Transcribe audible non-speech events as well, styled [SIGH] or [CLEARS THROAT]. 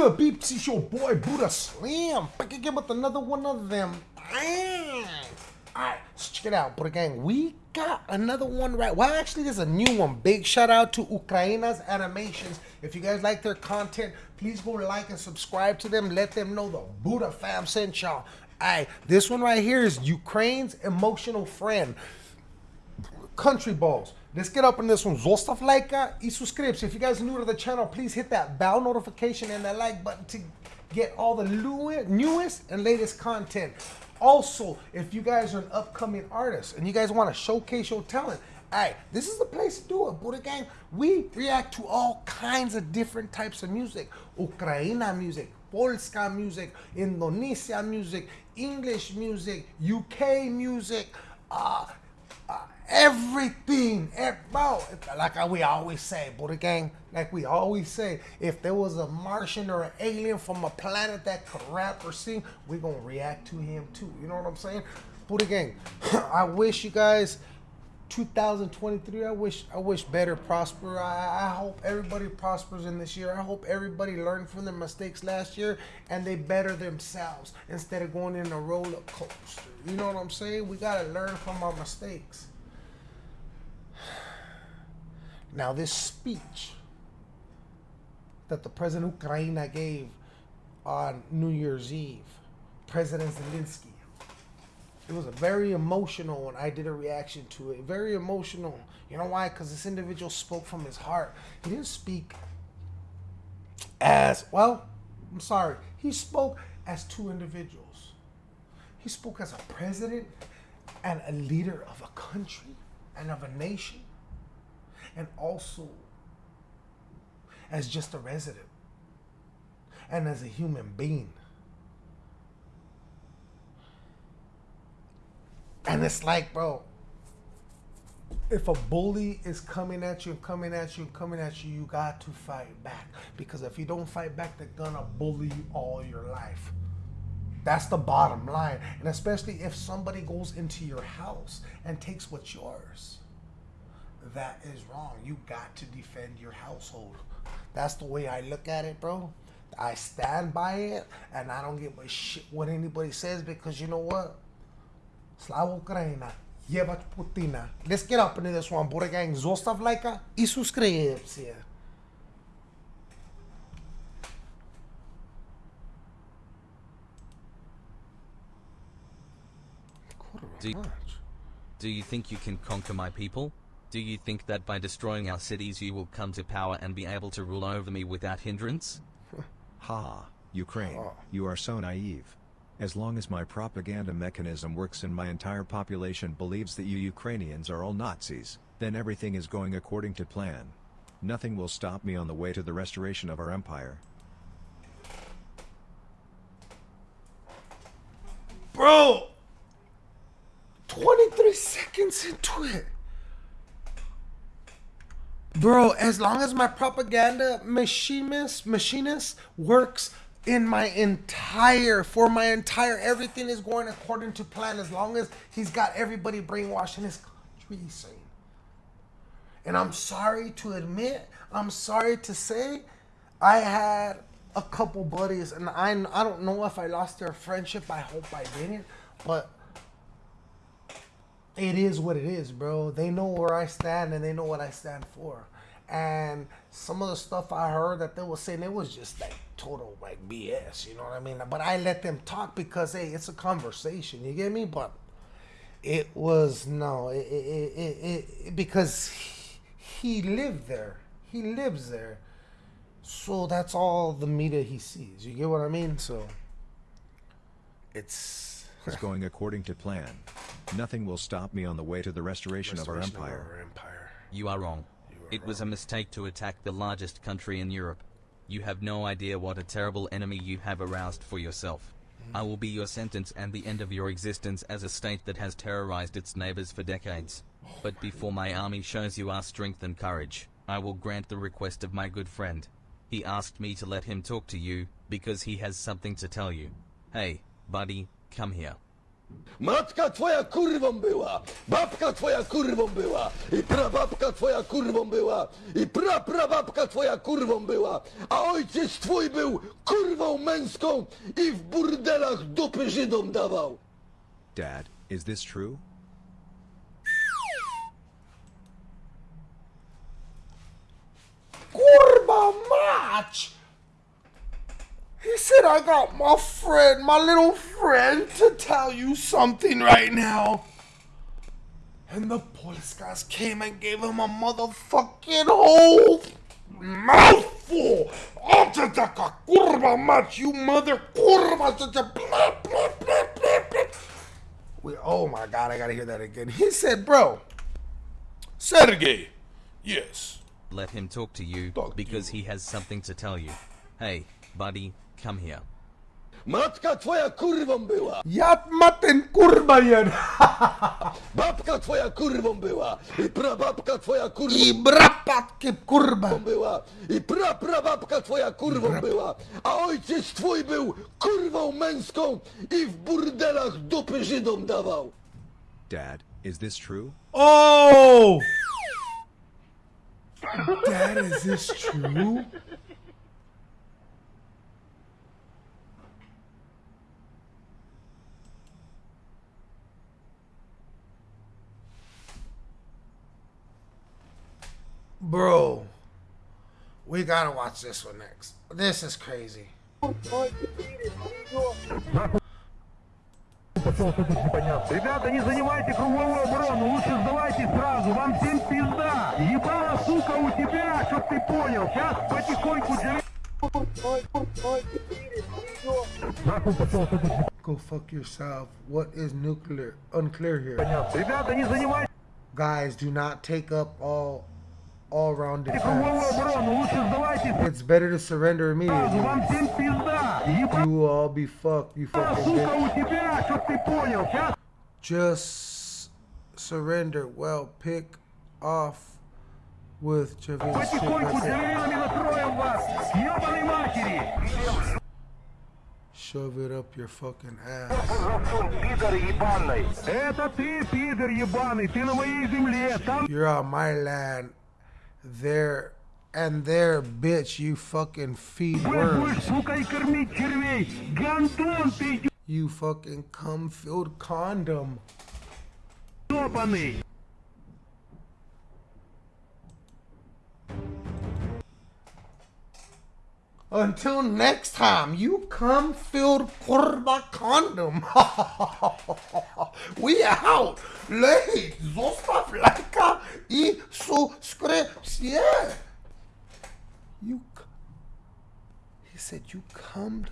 good, beeps? It's your boy Buddha Slim. Back again with another one of them. Alright, so check it out, Buddha Gang. We got another one right. Well, actually, there's a new one. Big shout out to Ukraina's Animations. If you guys like their content, please go like and subscribe to them. Let them know the Buddha fam sent y'all. Alright, this one right here is Ukraine's emotional friend. Country balls. Let's get up in this one. Zostav lajka y subscribe. If you guys are new to the channel, please hit that bell notification and that like button to get all the newest and latest content. Also, if you guys are an upcoming artist and you guys want to showcase your talent, Hey, this is the place to do it, Buddha Gang. We react to all kinds of different types of music. Ukraina music, Polska music, Indonesia music, English music, UK music, uh, everything, bro. Like we always say, Buddha Gang, like we always say, if there was a Martian or an alien from a planet that could rap or sing, we're gonna react to him too. You know what I'm saying? Buddha Gang, [CLEARS THROAT] I wish you guys 2023 i wish i wish better prosper I, I, hope everybody prospers in this year i hope everybody learned from their mistakes last year and they better themselves instead of going in a roller coaster you know what i'm saying we got to learn from our mistakes now, this speech that the president Ukraine gave on New Year's Eve, President Zelensky, it was a very emotional and I did a reaction to it. Very emotional. You know why? Because this individual spoke from his heart. He didn't speak as, well, I'm sorry. He spoke as two individuals. He spoke as a president and a leader of a country and of a nation and also as just a resident and as a human being. And it's like, bro, if a bully is coming at you and coming at you and coming at you, you got to fight back. Because if you don't fight back, they're gonna bully you all your life. That's the bottom line. And especially if somebody goes into your house and takes what's yours that is wrong. You got to defend your household. That's the way I look at it, bro. I stand by it, and I don't give a shit what anybody says because you know what? Slava Ukraina. Jebać Putina. Let's get up into this one, Buddha Gang. Zostav lajka i subskrypcję. Do you think you can conquer my people? Do you think that by destroying our cities you will come to power and be able to rule over me without hindrance? [LAUGHS] ha, Ukraine, ah. you are so naive. As long as my propaganda mechanism works and my entire population believes that you Ukrainians are all Nazis, then everything is going according to plan. Nothing will stop me on the way to the restoration of our empire. Bro! 23 seconds into it. Bro, as long as my propaganda machinist machinist works in my entire for my entire everything is going according to plan as long as he's got everybody brainwashed in his country saying. And I'm sorry to admit, I'm sorry to say, I had a couple buddies and I I don't know if I lost their friendship. I hope I didn't, but it is what it is, bro. They know where I stand and they know what I stand for. And some of the stuff I heard that they were saying, it was just like total like BS, you know what I mean? But I let them talk because hey, it's a conversation, you get me? But it was no, it, it, it, it because he, he lived there, he lives there, so that's all the media he sees. You get what I mean? So it's is [LAUGHS] going according to plan. Nothing will stop me on the way to the restoration, restoration of, our of, our empire. You are wrong. It was a mistake to attack the largest country in Europe. You have no idea what a terrible enemy you have aroused for yourself. Mm. I will be your sentence and the end of your existence as a state that has terrorized its neighbors for decades. But before my army shows you our strength and courage, I will grant the request of my good friend. He asked me to let him talk to you, because he has something to tell you. Hey, buddy, Come here. Matka twoja kurwą była, babka twoja kurwą była, i prababka twoja kurwą była, i praprababka twoja kurwą była, a ojciec twój był kurwą męską i w burdelach dupy Żydom dawał. Dad, is this true? Kurba mać! He said, I got my friend, my little friend, to tell you something right now. And the police guys came and gave him a motherfucking whole mouthful. Oh, taka kurba mać, you mother kurva. Blah, blah, blah, blah. We, oh my god, I gotta hear that again. He said, bro, Sergey. Yes. Let him talk to you Talk to because you. he has something to tell you. Hey, buddy, come here. Matka twoja kurwą była, Jat maten kurba jen. [LAUGHS] babka twoja kurwą była, i prababka twoja kurwą I brapatki kurba. była, i praprababka twoja kurwą była, a ojciec twój był kurwą męską i w burdelach dupy Żydom dawał. Dad, is this true? Oh! Dad, is this true? Bro, we gotta watch this one next. This is crazy. Ребята, не занимайте круговую оборону, лучше сдавайтесь сразу, вам всем пизда! Ебала, сука, у тебя, чтоб ты понял, сейчас потихоньку деры... Go fuck yourself. What is nuclear? Unclear here. Ребята, не занимайте Guys, do not take up all all-rounded It's better to surrender immediately. You will all be fucked, you fucking bitch. Just surrender. Well, pick off with Javin's. Shove it up your fucking ass. You're on my land their and their bitch, you fucking feed words. You fucking cum filled condom. Until next time, you cum filled kurba condom. [LAUGHS] we out. Late. Zostaw lajka i subskrypcję. You. He said you cummed